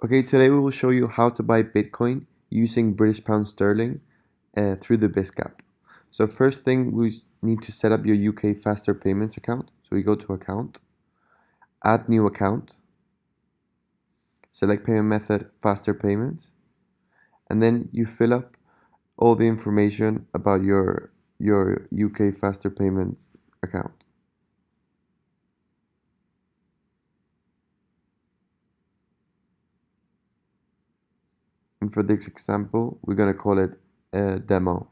Okay, today we will show you how to buy Bitcoin using British Pound Sterling uh, through the Bisq app. So first thing we need to set up your UK Faster Payments account. So we go to account, add new account, select payment method Faster Payments, and then you fill up all the information about your your UK Faster Payments account. And for this example, we're going to call it a demo.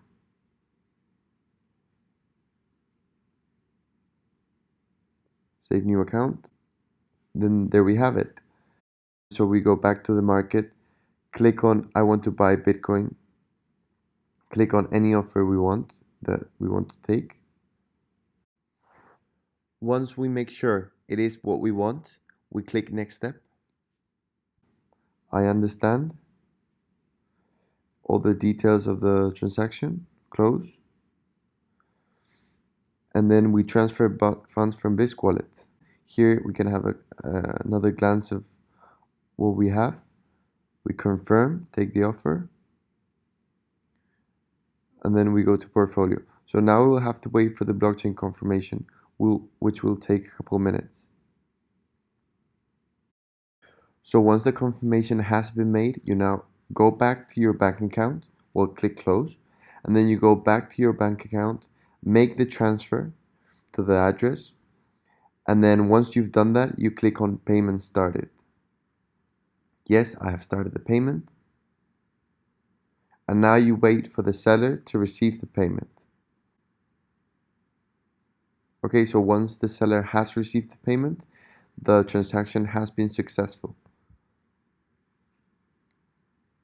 Save new account. Then there we have it. So we go back to the market, click on I want to buy Bitcoin, click on any offer we want that we want to take. Once we make sure it is what we want, we click next step. I understand all the details of the transaction, close. And then we transfer funds from Bisq wallet. Here we can have a, uh, another glance of what we have. We confirm, take the offer, and then we go to portfolio. So now we'll have to wait for the blockchain confirmation, which will take a couple minutes. So once the confirmation has been made, you now go back to your bank account, we'll click close, and then you go back to your bank account, make the transfer to the address, and then once you've done that, you click on payment started. Yes, I have started the payment. And now you wait for the seller to receive the payment. Okay, so once the seller has received the payment, the transaction has been successful.